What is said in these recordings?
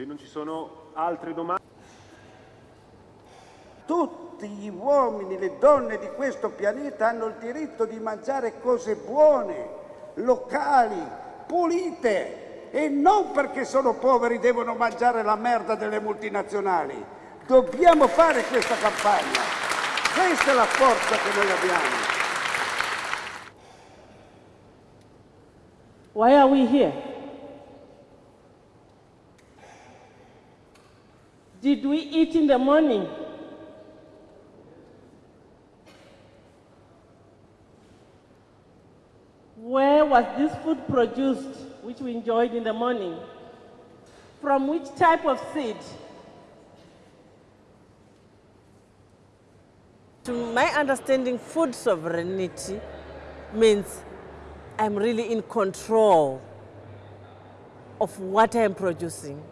Se non ci sono altre domande... Tutti gli uomini, le donne di questo pianeta hanno il diritto di mangiare cose buone, locali, pulite e non perché sono poveri devono mangiare la merda delle multinazionali. Dobbiamo fare questa campagna. Questa è la forza che noi abbiamo. Why are we here? Did we eat in the morning? Where was this food produced, which we enjoyed in the morning? From which type of seed? To my understanding, food sovereignty means I'm really in control of what I'm producing.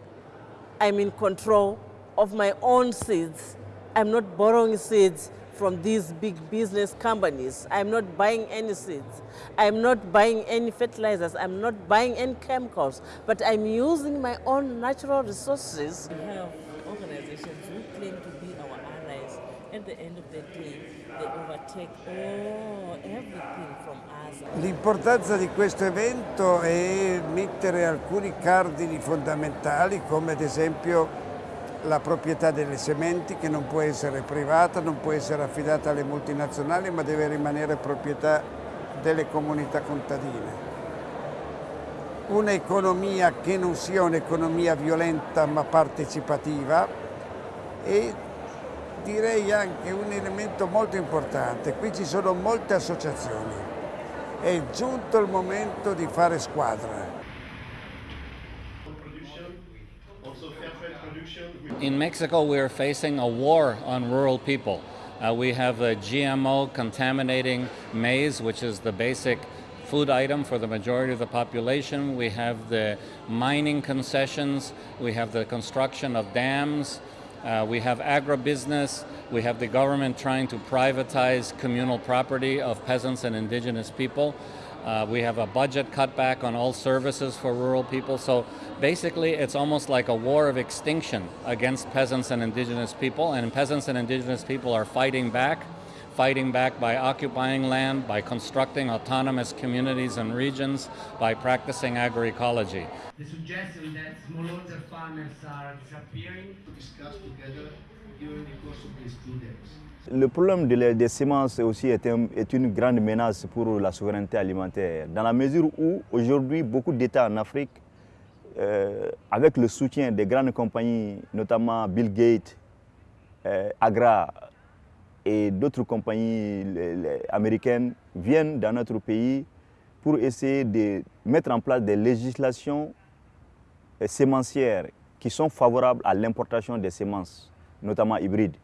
I'm in control of my own seeds. I'm not borrowing seeds from these big business companies. I'm not buying any seeds. I'm not buying any fertilizers. I'm not buying any chemicals. But I'm using my own natural resources. We have organizations who claim to be our allies. At the end of the day, they overtake all, everything from us. L'importanza di questo evento è mettere alcuni cardini fondamentali come ad esempio la proprietà delle sementi che non può essere privata, non può essere affidata alle multinazionali ma deve rimanere proprietà delle comunità contadine. Un'economia che non sia un'economia violenta ma partecipativa e direi anche un elemento molto importante, qui ci sono molte associazioni, è giunto il momento di fare squadra. In Mexico, we are facing a war on rural people. Uh, we have a GMO contaminating maize, which is the basic food item for the majority of the population. We have the mining concessions. We have the construction of dams. Uh, we have agribusiness. We have the government trying to privatize communal property of peasants and indigenous people. Uh, we have a budget cutback on all services for rural people. So basically, it's almost like a war of extinction against peasants and indigenous people. And peasants and indigenous people are fighting back, fighting back by occupying land, by constructing autonomous communities and regions, by practicing agroecology. The suggestion that smallholder farmers are disappearing discuss together Le problème de des semences aussi est, un, une grande menace pour la souveraineté alimentaire, dans la mesure où aujourd'hui beaucoup d'États en Afrique, euh, avec le soutien des grandes compagnies, notamment Bill Gates, euh, Agra et d'autres compagnies américaines, viennent dans notre pays pour essayer de mettre en place des législations euh, sémencières qui sont favorables à l'importation des semences, notamment hybride.